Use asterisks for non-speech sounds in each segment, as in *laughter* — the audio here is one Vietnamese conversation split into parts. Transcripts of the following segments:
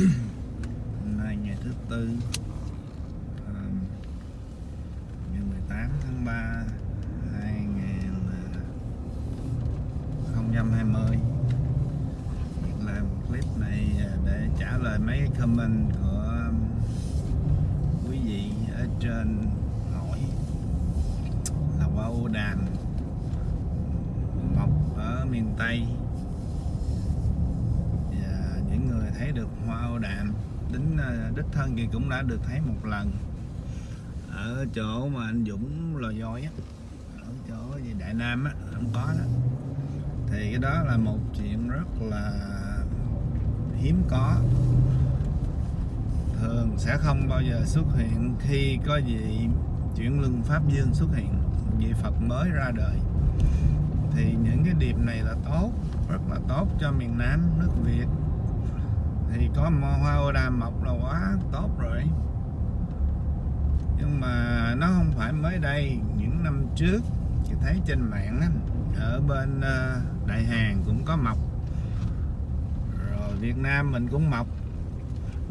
hôm nay ngày thứ tư à, ngày 18 tháng 3 2020 Việc làm clip này để trả lời mấy comment của um, quý vị ở trên hỏi là qua ô đàn mọc ở miền Tây và những người thấy được hoa ô đàm đến ờ, đích thân thì cũng đã được thấy một lần. Ở chỗ mà anh Dũng lò voi á, ở chỗ gì, Đại Nam á, không có đó. Thì cái đó là một chuyện rất là hiếm có. Thường sẽ không bao giờ xuất hiện khi có gì chuyển luân pháp dương xuất hiện, vị Phật mới ra đời. Thì những cái điệp này là tốt, rất là tốt cho miền Nam nước Việt thì có hoa ô đàm mọc là quá tốt rồi. Nhưng mà nó không phải mới đây, những năm trước, chị thấy trên mạng á, ở bên ờ, Đại Hàn cũng có mọc. Rồi Việt Nam mình cũng mọc.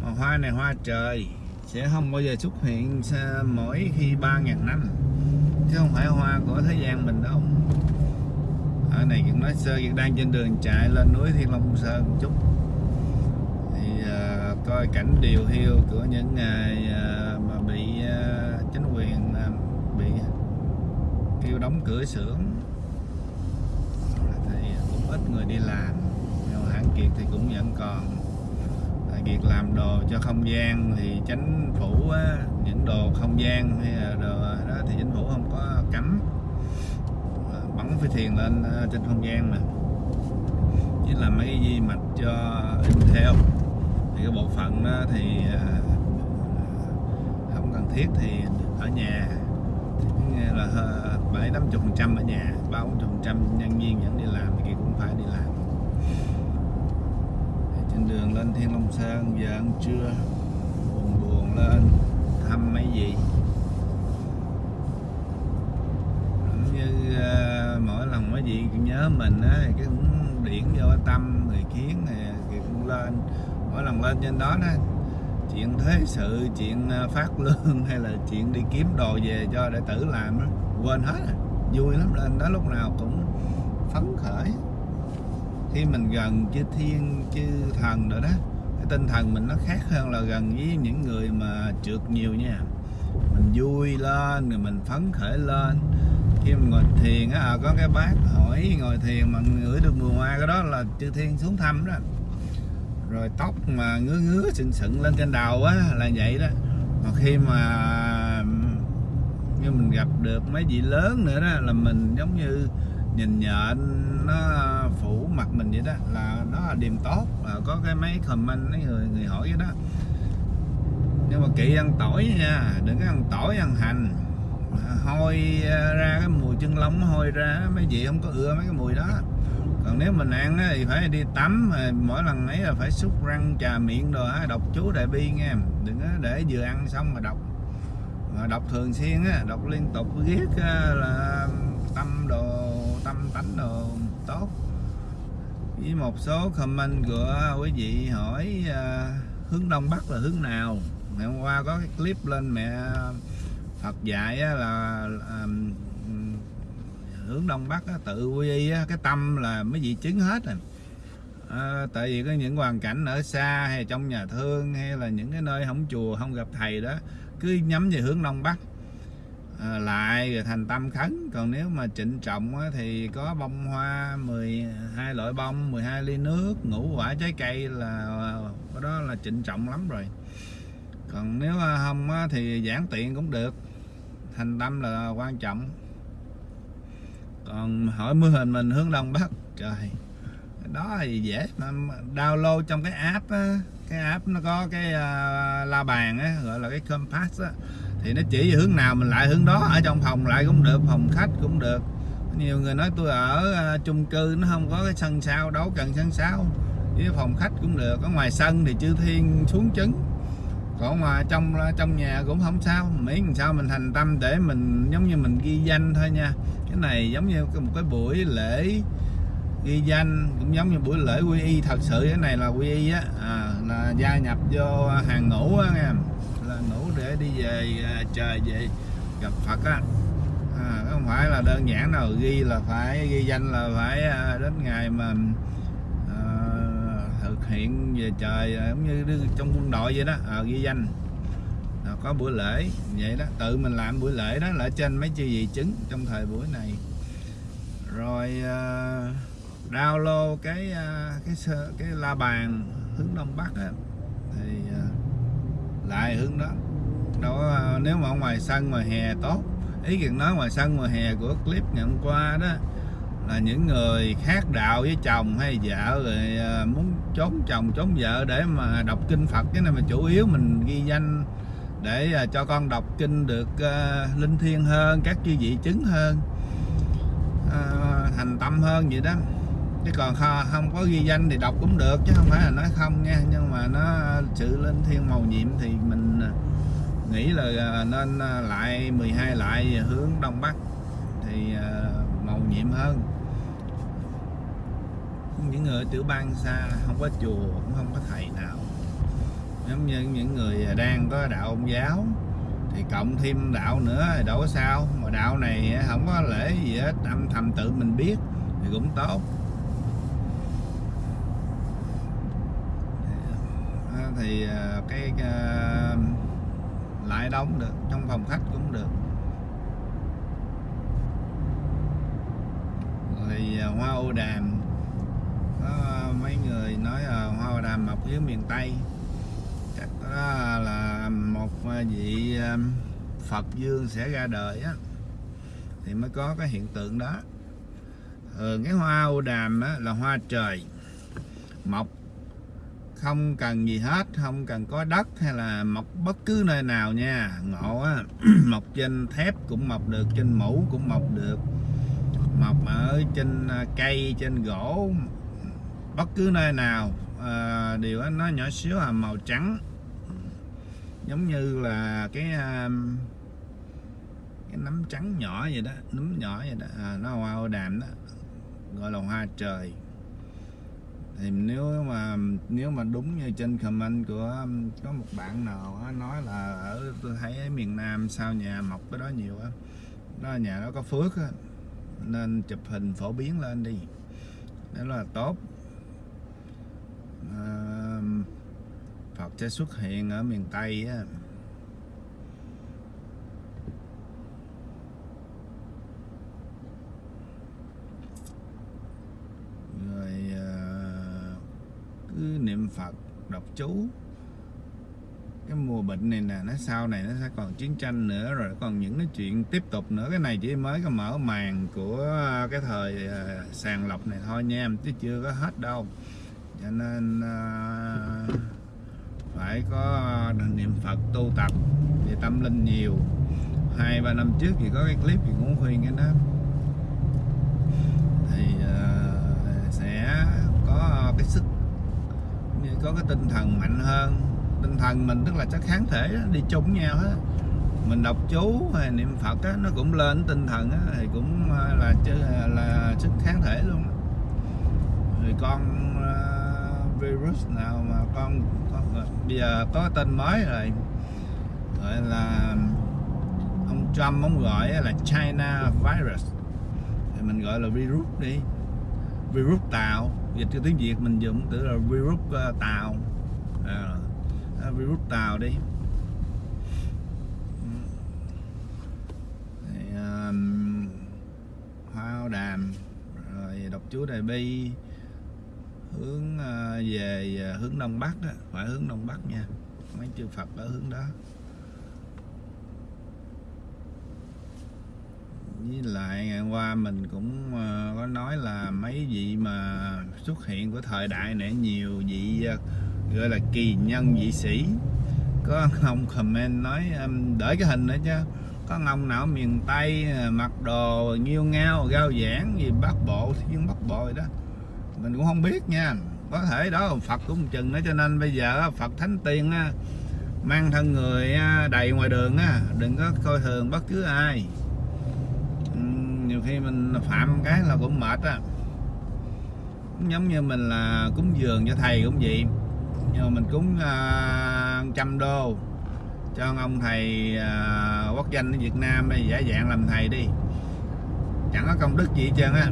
Mà hoa này hoa trời, sẽ không bao giờ xuất hiện mỗi khi 3.000 năm. Chứ không phải hoa của thế gian mình đâu. Ở này cũng nói sơ việc đang trên đường chạy lên núi Thiên Long Sơn một chút coi cảnh điều hiu của những ngày à, mà bị à, chính quyền à, bị kêu đóng cửa xưởng. Ít người đi làm nhưng mà hãng kiệt thì cũng vẫn còn. Việc làm đồ cho không gian thì chính phủ á, những đồ không gian hay là đồ đó thì chính phủ không có cấm. Bắn phi thiền lên trên không gian mà. Chỉ là mấy cái di mạch cho in theo thì cái bộ phận đó thì à, không cần thiết thì ở nhà. Là ờ, bảy năm chục phần trăm ở nhà ba bốn chục phần trăm nhân viên vẫn đi làm thì kia cũng phải đi làm. Thì trên đường lên Thiên Long Sơn giờ ăn trưa buồn buồn lên thăm mấy gì cũng như uh, mỗi lần mấy gì nhớ mình á thì cái cũng điển vô tâm người kiến thì cũng lên mỗi lần lên trên đó đó chuyện thế sự chuyện à, phát lương *laughs* hay là chuyện đi kiếm đồ về cho đệ tử làm đó quên hết rồi vui lắm lên đó lúc nào cũng phấn khởi. Khi mình gần chư thiên chư thần rồi đó cái tinh thần mình nó khác hơn là gần với những người mà trượt nhiều nha. Mình vui lên rồi mình phấn khởi lên. Khi mình ngồi thiền á à, có cái bác hỏi ngồi thiền mà ngửi được mùi hoa cái đó là chư thiên xuống thăm đó rồi tóc mà ngứa ngứa sừng sững lên trên đầu á, là vậy đó. Mà khi mà như mình gặp được mấy vị lớn nữa đó, là mình giống như nhìn nhện nó phủ mặt mình vậy đó, là nó là điểm tốt là có cái mấy comment mấy người người hỏi vậy đó. Nhưng mà kỵ ăn tỏi nha, đừng có ăn tỏi ăn hành hôi à, ra cái mùi chân lông hôi ra, mấy vị không có ưa mấy cái mùi đó. Còn nếu mình ăn thì phải đi tắm à, mỗi lần ấy là phải xúc răng, trà miệng rồi đọc chú đại bi nghe. Đừng để vừa ăn xong mà đọc. Mà đọc thường xuyên á, đọc liên tục viết là tâm đồ, tâm tánh đồ tốt. Với một số comment của quý vị hỏi à, hướng đông bắc là hướng nào? Ngày hôm qua có cái clip lên mẹ Phật dạy là hướng đông bắc á, tự quy y á, cái tâm là mấy vị chứng hết rồi. À, tại vì có những hoàn cảnh ở xa hay trong nhà thương hay là những cái nơi không chùa không gặp thầy đó cứ nhắm về hướng đông bắc. À, lại rồi thành tâm khấn. Còn nếu mà trịnh trọng á, thì có bông hoa 12 loại bông 12 ly nước ngũ quả trái cây là ờ, đó là trịnh trọng lắm rồi. Còn nếu không á, thì giảng tiện cũng được thành tâm là quan trọng. Còn hỏi mưa hình mình hướng đông bắc trời đó thì dễ download trong cái app á, cái app nó có cái uh, la bàn á gọi là cái compass á thì nó chỉ về hướng nào mình lại hướng đó ở trong phòng lại cũng được phòng khách cũng được. Nhiều người nói tôi ở uh, chung cư nó không có cái sân sau đâu cần sân sau với phòng khách cũng được ở ngoài sân thì chư thiên xuống trứng còn mà trong trong nhà cũng không sao. Miễn làm sao mình thành tâm để mình giống như mình ghi danh thôi nha. Cái này giống như một cái buổi lễ ghi danh cũng giống như buổi lễ quy y. Thật sự cái này là quy y á. À, là gia nhập vô hàng ngũ á nghe. Là ngũ để đi về à, trời về gặp Phật á. À, không phải là đơn giản đâu. Ghi là phải ghi danh là phải à, đến ngày mà thực hiện về trời à, giống như trong quân đội vậy đó à, ghi danh. À, có buổi lễ vậy đó tự mình làm buổi lễ đó là trên mấy chư gì chứng trong thời buổi này. Rồi à, uh, download cái uh, cái cái la bàn hướng đông bắc á thì uh, lại hướng đó. Đó uh, nếu mà ở ngoài sân ngoài hè tốt. Ý kiến nói ngoài sân ngoài hè của clip ngày hôm qua đó là những người khác đạo với chồng hay vợ rồi à, muốn trốn chồng trốn vợ để mà đọc kinh Phật. Cái này mà chủ yếu mình ghi danh để à, cho con đọc kinh được uh, linh thiêng hơn các chư vị chứng hơn uh, thành tâm hơn vậy đó. Chứ còn không có ghi danh thì đọc cũng được chứ không phải là nói không nha. Nhưng mà nó sự linh thiêng màu nhiệm thì mình nghĩ là nên lại 12 lại hướng đông bắc thì màu nhiệm hơn những người tiểu bang xa, không có chùa, cũng không có thầy nào. Giống như những người đang có đạo ông giáo, thì cộng thêm đạo nữa thì đâu có sao. Mà đạo này không có lễ gì hết, âm thầm tự mình biết thì cũng tốt. Thì à, cái à, lại đóng được, trong phòng khách cũng được. Rồi à, hoa ô đàm có ờ, mấy người nói hoa ô đàm mọc dưới miền tây. Chắc đó là một ờ, vị ờ, phật dương sẽ ra đời á. Thì mới có cái hiện tượng đó. Thường cái hoa ô đàm á, là hoa trời. Mọc không cần gì hết không cần có đất hay là mọc bất cứ nơi nào nha. Ngộ á *clears throat* mọc trên thép cũng mọc được trên mũ cũng mọc được. Mọc ở trên cây trên gỗ bất cứ nơi nào à, đều nó nhỏ xíu là màu trắng. Giống như là cái à, cái nấm trắng nhỏ vậy đó nấm nhỏ vậy đó. À, nó hoa ô đàm đó gọi là hoa trời. Thì nếu mà nếu mà đúng như trên comment của um, có một bạn nào đó, nói là ở tôi thấy ở miền Nam sao nhà mọc cái đó nhiều á đó nhà đó có phước á nên chụp hình phổ biến lên đi. Đó là tốt. Phật sẽ xuất hiện ở miền Tây á. Rồi ờ, cứ niệm Phật đọc chú. Cái mùa bệnh này nè, nó sau này nó sẽ còn chiến tranh nữa, rồi còn những cái chuyện tiếp tục nữa. Cái này chỉ mới có mở màn của cái thời ờ, sàng lọc này thôi nha, chứ chưa có hết đâu cho nên ờ, phải có ờ, niệm Phật tu tập về tâm linh nhiều. Hai ba năm trước thì có cái clip thì cũng khuyên cái đó. Thì ờ, sẽ có cái sức như có cái tinh thần mạnh hơn. Tinh thần mình tức là chắc kháng thể đó, đi chung nhau hết. Mình đọc chú hay niệm Phật á, nó cũng lên tinh thần á, thì cũng là là sức kháng thể luôn đó. rồi con virus nào mà con, con bây giờ có tên mới rồi. Gọi là ông Trump ông gọi là China virus. Thì mình gọi là virus đi. Virus tàu. Dịch cho tiếng Việt mình dùng từ là virus ờ, tàu. À, à virus tàu đi. Thì, um, hoa đàm rồi đọc chú đại bi hướng ờ, về ờ, hướng đông bắc đó, phải hướng đông bắc nha. Mấy chư Phật ở hướng đó. Với lại ngày qua mình cũng ờ, có nói là mấy vị mà xuất hiện của thời đại này, nhiều vị gọi là kỳ nhân vị sĩ. Có ông comment nói để đợi cái hình nữa chứ. Có ông nào ở miền tây mặc đồ, nghiêu ngao, gao giảng gì bắc bộ, thiên bắc bộ đó mình cũng không biết nha. Có thể đó là phật cũng chừng đó cho nên bây giờ phật thánh tiên mang thân người đầy ngoài đường á đừng có coi thường bất cứ ai. Nhiều khi mình phạm cái là cũng mệt á. Cũng giống như mình là cúng dường cho thầy cũng vậy. Nhưng mà mình cúng uh, trăm đô cho ông thầy uh, quốc danh ở Việt Nam đây giả dạng làm thầy đi. Chẳng có công đức gì hết trơn á.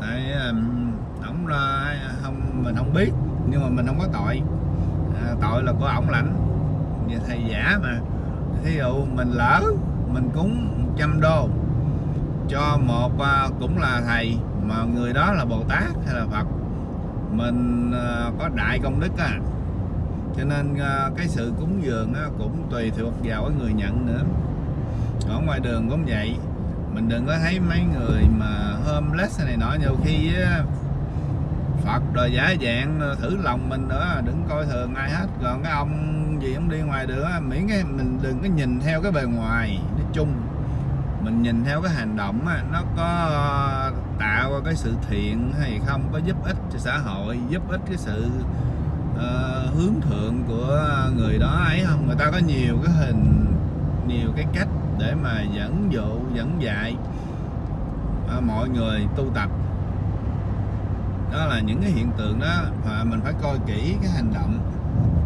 Tại um, là không mình không biết nhưng mà mình không có tội. À, tội là của ổng lãnh. Như thầy giả mà. Thí dụ mình lỡ mình cúng trăm đô cho một à, cũng là thầy mà người đó là Bồ Tát hay là Phật mình à, có đại công đức à cho nên à, cái sự cúng dường cũng tùy thuộc vào cái người nhận nữa. Ở ngoài đường cũng vậy. Mình đừng có thấy mấy người mà homeless này nọ nhiều khi Phật rồi giả dạng ờ, thử lòng mình nữa đừng coi thường ai hết. Còn cái ông gì ông đi ngoài nữa miễn cái mình đừng có nhìn theo cái bề ngoài nói chung. Mình nhìn theo cái hành động á, nó có ờ, tạo ra cái sự thiện hay không có giúp ích cho xã hội giúp ích cái sự uh, hướng thượng của người đó ấy không? Người ta có nhiều cái hình nhiều cái cách để mà dẫn dụ dẫn dạy uh, mọi người tu tập đó là những cái hiện tượng đó mà mình phải coi kỹ cái hành động.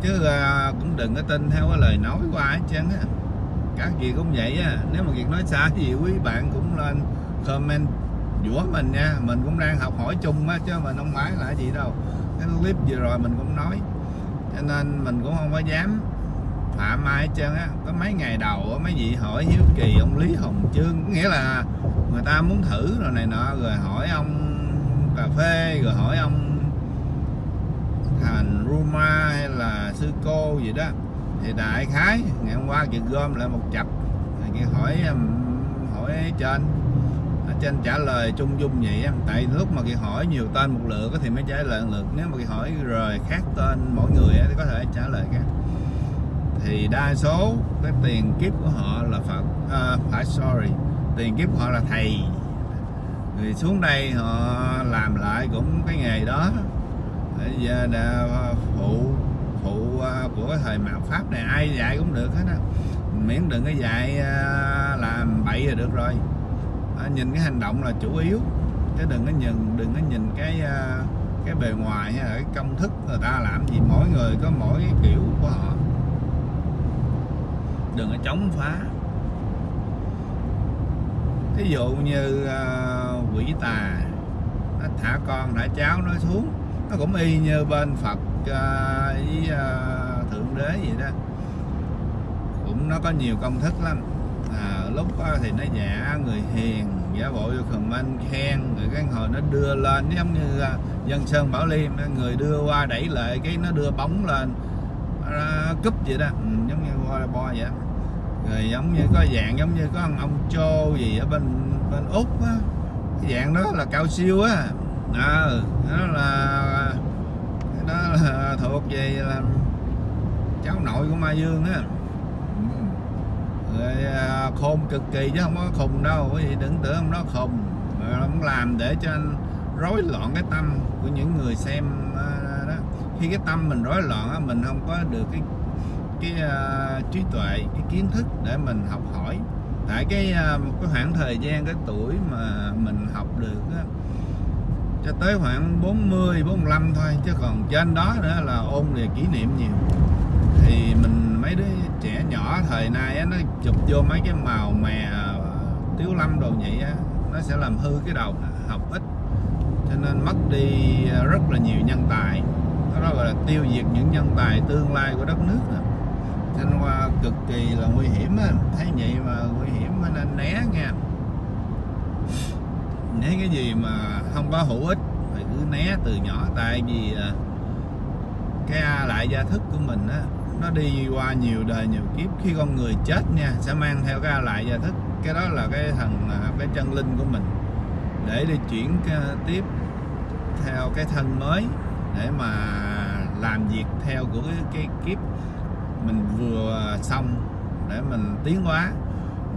Chứ uh, cũng đừng có tin theo cái lời nói của ai hết trơn á. Các gì cũng vậy á. Nếu mà việc nói sai gì quý bạn cũng lên comment dũa mình nha. Mình cũng đang học hỏi chung á chứ mình không phải là gì đâu. Cái clip vừa rồi mình cũng nói. Cho nên mình cũng không có dám phạm ai hết trơn á. Có mấy ngày đầu mấy vị hỏi hiếu kỳ ông lý hồng chương nghĩa là người ta muốn thử rồi này nọ rồi hỏi ông cà phê rồi hỏi ông thành Ruma hay là sư cô gì đó. Thì đại khái ngày hôm qua chị gom lại một chập chị hỏi hỏi trên. Ở trên trả lời chung dung vậy tại lúc mà chị hỏi nhiều tên một lượt thì mới trả lời lượt. Nếu mà chị hỏi rồi khác tên mỗi người thì có thể trả lời khác. Thì đa số cái tiền kiếp của họ là phật. À, phải sorry. Tiền kiếp của họ là thầy người xuống đây họ làm lại cũng cái nghề đó. Giờ đã phụ phụ à, của thời mạt pháp này ai dạy cũng được hết á. Miễn đừng có dạy à, làm bậy là được rồi. Nhìn cái hành động là chủ yếu. Chứ đừng có nhìn đừng có nhìn cái à, cái bề ngoài hay là cái công thức người ta làm gì. Mỗi người có mỗi cái kiểu của họ. Đừng có chống phá. Ví dụ như uh, quỷ tà. Nó thả con thả cháu nó xuống. Nó cũng y như bên phật uh, với uh, thượng đế vậy đó. Cũng nó có nhiều công thức lắm. À, lúc đó thì nó giả người hiền giả bộ vô comment khen rồi cái hồi nó đưa lên giống như uh, dân sơn bảo liêm người đưa qua đẩy lại cái nó đưa bóng lên uh, cúp vậy đó. Ừ, giống như bo bo vậy rồi giống như có dạng giống như có ông, ông chô gì ở bên bên úc á cái dạng đó là cao siêu á. Ờ, à, đó là đó là thuộc về là cháu nội của Mai dương á. Ừ. Rồi à, khôn cực kỳ chứ không có khùng đâu quý vị đừng tưởng ông nó khùng. Rồi ông làm để cho anh rối loạn cái tâm của những người xem à, đó. Khi cái tâm mình rối loạn á mình không có được cái cái uh, trí tuệ cái kiến thức để mình học hỏi tại cái à, một cái khoảng thời gian cái tuổi mà mình học được á, cho tới khoảng 40 45 thôi chứ còn trên đó nữa là ôn về kỷ niệm nhiều. Thì mình mấy đứa trẻ nhỏ thời nay á, nó chụp vô mấy cái màu mè à, tiếu lâm đồ vậy á nó sẽ làm hư cái đầu học ít. Cho nên mất đi rất là nhiều nhân tài. Đó gọi là tiêu diệt những nhân tài tương lai của đất nước đó cho nên qua cực kỳ là nguy hiểm á. Thấy vậy mà nguy hiểm nên né nha. Né cái gì mà không có hữu ích phải cứ né từ nhỏ. Tại vì à, cái lại gia thức của mình á nó đi qua nhiều đời nhiều kiếp khi con người chết nha sẽ mang theo cái lại gia thức. Cái đó là cái thần à, cái chân linh của mình. Để đi chuyển à, tiếp theo cái thân mới để mà làm việc theo của cái, cái kiếp mình vừa xong để mình tiến hóa.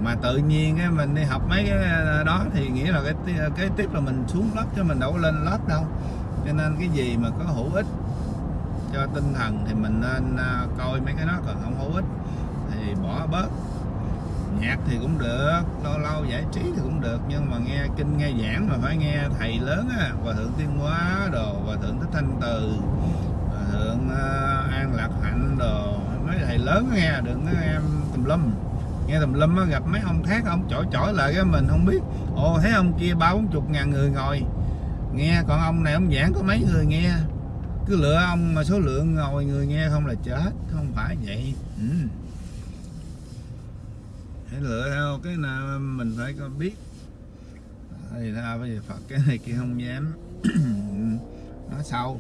Mà tự nhiên cái mình đi học mấy cái à, đó thì nghĩa là cái cái à, tiếp là mình xuống lớp chứ mình đâu có lên lớp đâu. Cho nên cái gì mà có hữu ích cho tinh thần thì mình nên à, coi mấy cái đó, còn không hữu ích thì bỏ bớt. Nhạc thì cũng được, lâu lâu giải trí thì cũng được, nhưng mà nghe kinh, nghe giảng mà phải nghe thầy lớn á, hòa thượng tiên hóa đồ, hòa thượng thích thanh từ, hòa thượng an lạc hạnh đồ mấy thầy, lớn nghe, đừng có em tùm lum. Nghe tùm lum á, gặp mấy ông khác, ông chổi chổi lại cái mình không biết. Ồ, thấy ông kia ba bốn chục ngàn người ngồi. Nghe, còn ông này, ông giảng có mấy người nghe. Cứ lựa ông mà số lượng ngồi người nghe không là chết, không phải vậy. Ừ. hãy lựa theo cái nào mình phải có biết. Thì ra bây giờ Phật, cái này kia không dám. *coughs* Nói sâu.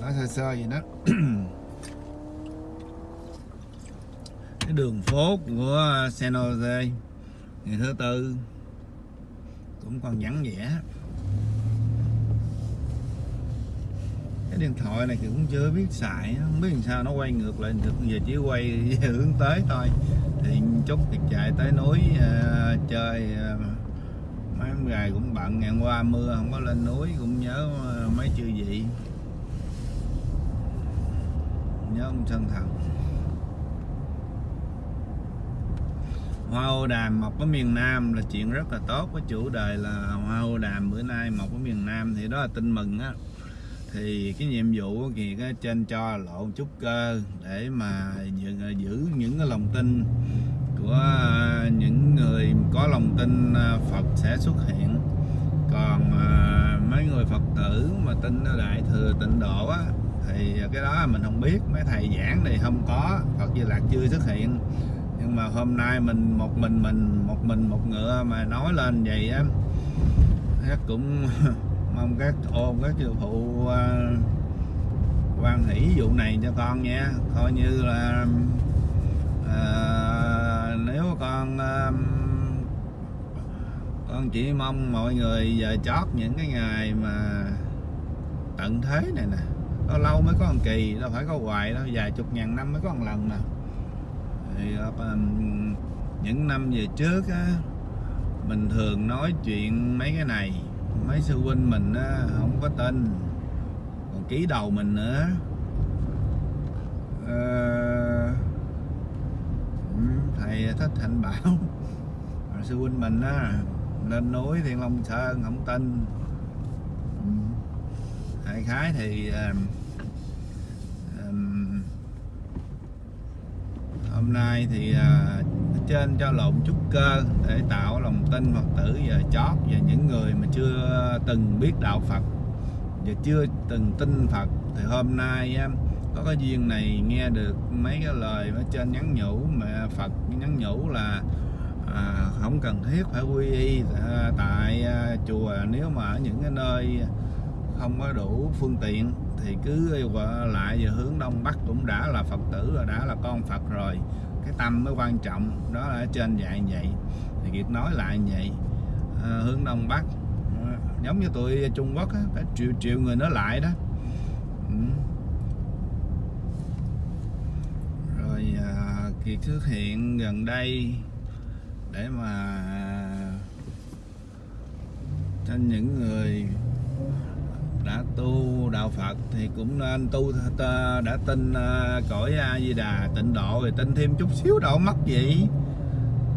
Nói sơ sơ gì đó. *coughs* cái đường phố của à, San Jose. Ngày thứ tư cũng còn vắng vẻ. Cái điện thoại này thì cũng chưa biết xài không biết làm sao nó quay ngược lại được giờ chỉ quay hướng tới thôi. Thì chút thì chạy tới núi uh, chơi à, uh, mấy ngày cũng bận ngày qua mưa không có lên núi cũng nhớ uh, mấy chư vị. Nhớ ông chân thần. Hoa ô đàm mọc ở miền Nam là chuyện rất là tốt. Với chủ đề là hoa ô đàm bữa nay mọc ở miền Nam thì đó là tin mừng á. Thì cái nhiệm vụ thì cái trên cho lộn chút cơ để mà giữ, giữ những cái lòng tin của à, những người có lòng tin à, Phật sẽ xuất hiện. Còn à, mấy người Phật tử mà tin đại thừa tịnh độ á thì cái đó mình không biết. Mấy thầy giảng thì không có. Phật Di Lạc chưa xuất hiện nhưng mà hôm nay mình một mình mình một mình một ngựa mà nói lên vậy á cũng *laughs* mong các ôn các sư phụ à, quan hỷ vụ này cho con nha. Coi như là à, nếu con à, con chỉ mong mọi người giờ chót những cái ngày mà tận thế này nè. Nó lâu mới có một kỳ đâu phải có hoài đâu vài chục ngàn năm mới có một lần nè thì à, những năm về trước á mình thường nói chuyện mấy cái này. Mấy sư huynh mình á, không có tin. Còn ký đầu mình nữa. À, thầy thích thành bảo sư huynh mình á lên núi thiên long sơn không tin. Đại khái thì uh, um, hôm nay thì uh, trên cho lộn chút cơ để tạo lòng tin Phật tử và chót và những người mà chưa từng biết đạo Phật và chưa từng tin Phật. Thì hôm nay có cái duyên này nghe được mấy cái lời ở trên nhắn nhủ mà Phật nhắn nhủ là à, không cần thiết phải quy y à, tại à, chùa nếu mà ở những cái nơi không có đủ phương tiện thì cứ lại về hướng đông bắc cũng đã là Phật tử rồi đã là con Phật rồi. Cái tâm mới quan trọng đó là ở trên dạy như vậy. Thì Kiệt nói lại như vậy. À, hướng đông bắc à, giống như tụi Trung Quốc á, phải triệu triệu người nó lại đó. Ừ. rồi à, Kiệt xuất hiện gần đây để mà cho những người đã tu đạo Phật thì cũng nên tu đã tin à, cõi A Di Đà tịnh độ thì tin thêm chút xíu độ mất gì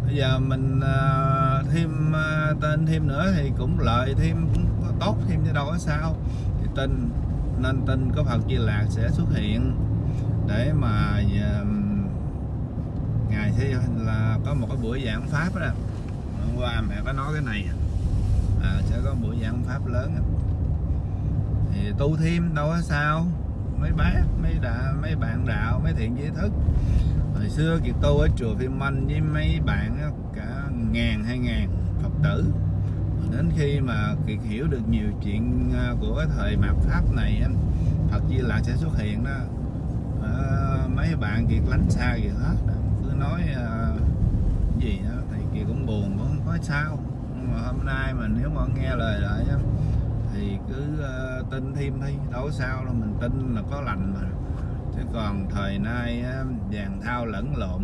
bây giờ mình à, thêm à, tên thêm nữa thì cũng lợi thêm cũng tốt thêm cho đâu có sao. Thì tin nên tin có Phật Di Lạc sẽ xuất hiện để mà ngày sẽ là có một cái buổi giảng pháp đó. Hôm qua mẹ có nói cái này. À, sẽ có buổi giảng pháp lớn đó thì tu thêm đâu có sao. Mấy bác mấy đã mấy bạn đạo mấy thiện giới thức. Hồi xưa kiệt tu ở chùa phim anh với mấy bạn cả ngàn hai ngàn phật tử. Đến khi mà kiệt hiểu được nhiều chuyện à, của thời mạt pháp này phật di lạc sẽ xuất hiện đó. À, mấy bạn kiệt lánh xa kiệt hết. Cứ nói à, gì đó thì kiệt cũng buồn cũng không có sao. Nhưng mà hôm nay mà nếu mà nghe lời lại thì cứ uh, tin thêm đi đâu sao đâu mình tin là có lành mà. Chứ còn thời nay vàng thao lẫn lộn.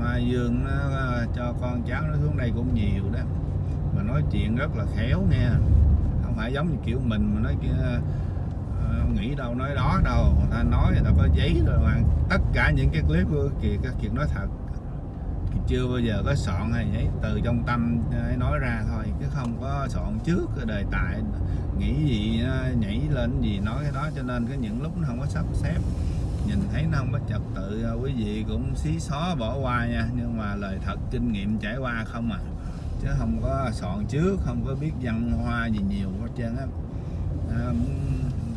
Ma dương nó ờ, cho con cháu nó xuống đây cũng nhiều đó. Mà nói chuyện rất là khéo nghe. Không phải giống như kiểu mình mà nói kia ờ, nghĩ đâu nói đó đâu. Người ta nói người ta có giấy rồi mà. Tất cả những cái clip của các chuyện nói thật. Chưa bao giờ có soạn hay giấy từ trong tâm nói ra thôi chứ không có soạn trước cái đề tài nghĩ gì à, nhảy lên gì nói cái đó. Cho nên cái những lúc nó không có sắp xếp nhìn thấy nó không có trật tự à, quý vị cũng xí xó bỏ qua nha. Nhưng mà lời thật kinh nghiệm trải qua không à. Chứ không có soạn trước không có biết văn hoa gì nhiều hết trơn á. À,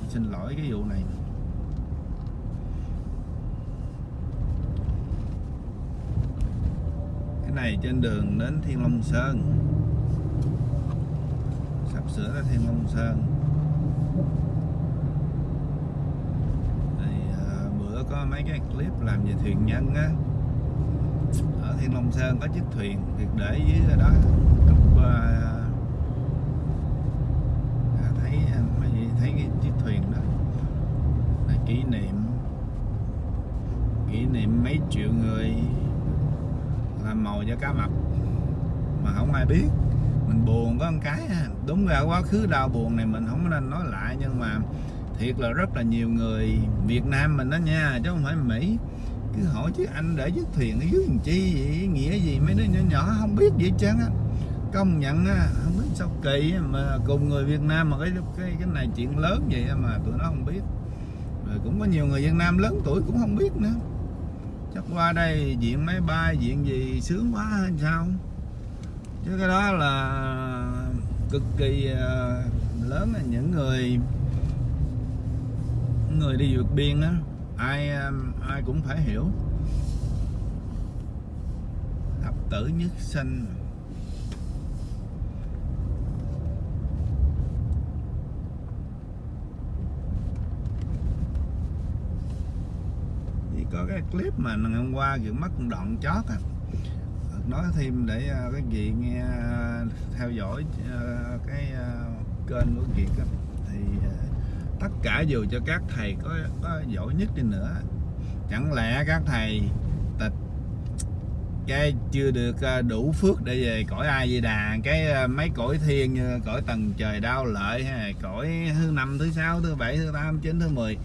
xin lỗi cái vụ này. Cái này trên đường đến Thiên Long Sơn sắp sửa tới Thiên Long Sơn thì à, bữa có mấy cái clip làm về thuyền nhân á. Ở Thiên Long Sơn có chiếc thuyền được để dưới đó. Lúc à, à thấy à, mấy thấy cái chiếc thuyền đó. Là kỷ niệm kỷ niệm mấy triệu người làm mồi cho cá mập. Mà không ai biết mình buồn có một cái à. đúng ra quá khứ đau buồn này mình không nên nói lại, nhưng mà thiệt là rất là nhiều người Việt Nam mình đó nha, chứ không phải Mỹ. Cứ hỏi chứ anh để chiếc thuyền ở dưới làm chi vậy? Nghĩa gì? Mấy đứa nhỏ nhỏ không biết gì chăng á. Công nhận á, không biết sao kỳ mà cùng người Việt Nam mà cái cái cái này chuyện lớn vậy mà tụi nó không biết. Rồi cũng có nhiều người Việt Nam lớn tuổi cũng không biết nữa. Chắc qua đây diện máy bay, diện gì, sướng quá hay sao? Chứ cái đó là cực kỳ ờ, lớn là những người người đi vượt biên á, ai ờ, ai cũng phải hiểu. Thập tử nhất sinh. Có cái clip mà ngày hôm qua kiểu mất đoạn chót à nói thêm để à, các vị nghe à, theo dõi à, cái à, kênh của Kiệt thì tất cả dù cho các thầy có, có giỏi nhất đi nữa chẳng lẽ các thầy tịch cái chưa được đủ phước để về cõi ai di đà cái mấy cõi thiên như cõi tầng trời đau lợi hay cõi thứ năm thứ sáu thứ bảy thứ tám chín thứ mười?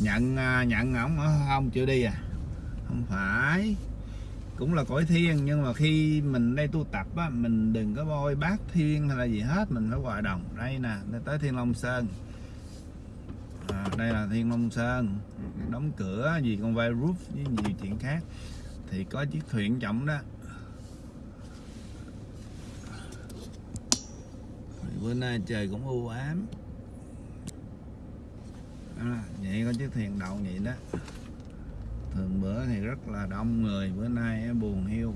Nhận nhận ổng không chịu đi à. Không phải cũng là cõi thiên nhưng mà khi mình đây tu tập á mình đừng có voi bát thiên hay là gì hết mình phải hòa đồng. Đây nè tới thiên long sơn. À, đây là thiên long sơn. Đóng cửa gì con vai roof với nhiều chuyện khác. Thì có chiếc thuyền trọng đó. Bữa nay trời cũng u ám. À, vậy có chiếc thuyền đậu vậy đó thường bữa thì rất là đông người bữa nay buồn hiu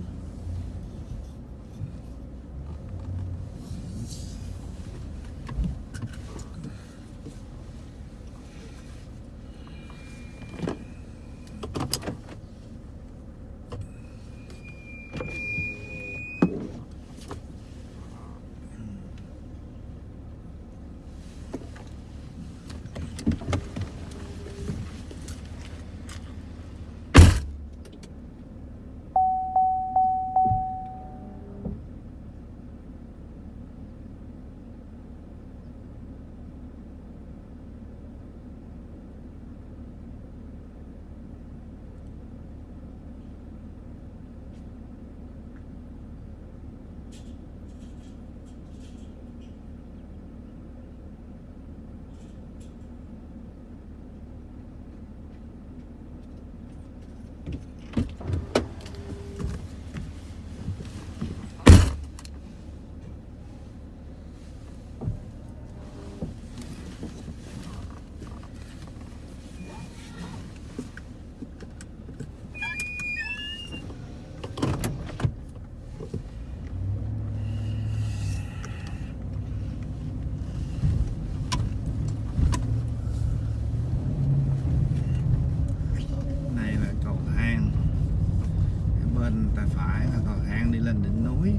ta phải còn thang đi lên đỉnh núi,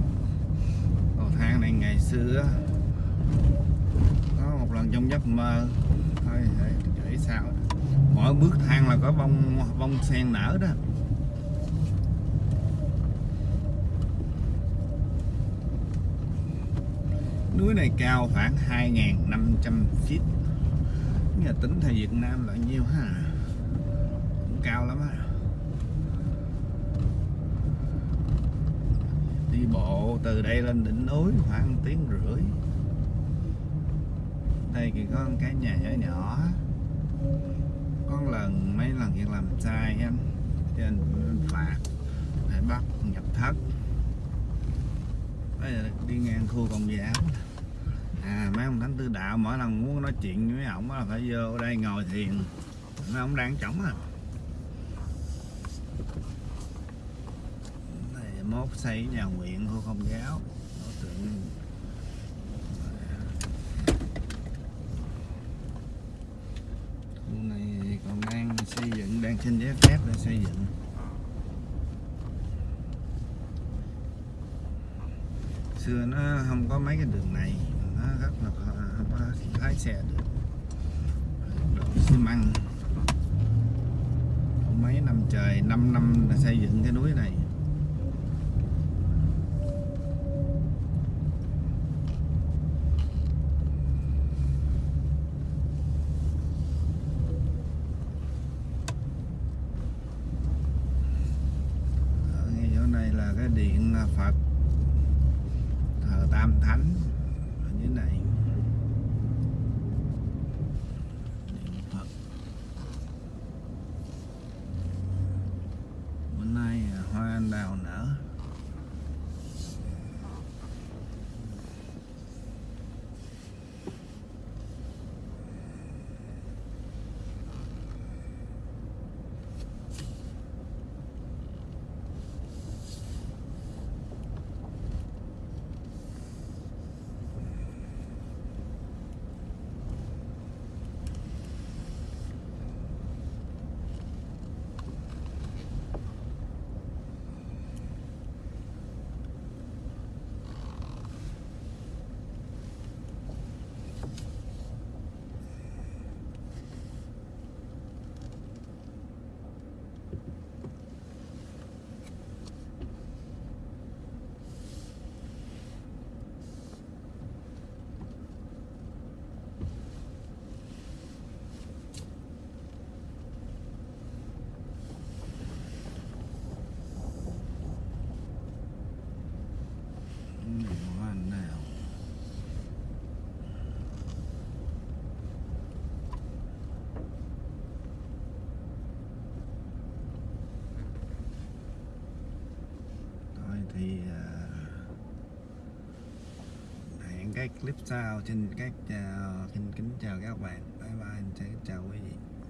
thang này ngày xưa có một lần trong giấc mơ thôi để sao? Mỗi bước thang là có bông bông sen nở đó. Núi này cao khoảng 2.500 feet. Nhà tính theo Việt Nam là nhiêu ha? Cũng cao lắm á. Đi bộ, từ đây lên đỉnh núi khoảng 1 tiếng rưỡi. Đây thì có cái nhà nhỏ nhỏ. Có lần, mấy lần việc làm sai anh cho nên phạt, để bắt nhập thất. Bây giờ đi ngang khu công giáo à mấy ông thánh tư đạo mỗi lần muốn nói chuyện với ổng là phải vô đây ngồi thiền. Mấy ông đang trống à này mốt xây nhà nguyện của công giáo. Đối tượng khu này còn đang xây dựng, đang xin giấy phép để xây dựng. Xưa nó không có mấy cái đường này, nó rất là khó- không có lái xe được. Đổ xi măng. Mấy năm trời 5 năm đã xây dựng cái núi này ở ngay chỗ này là cái điện Phật. Thờ Tam Thánh. Ở dưới này điện Phật bữa nay à, hoa anh đào nở điện hoa anh đào thôi thì à, hẹn cái clip sau. Xin các chào xin kính chào các bạn. Bye bye, xin chào quý vị.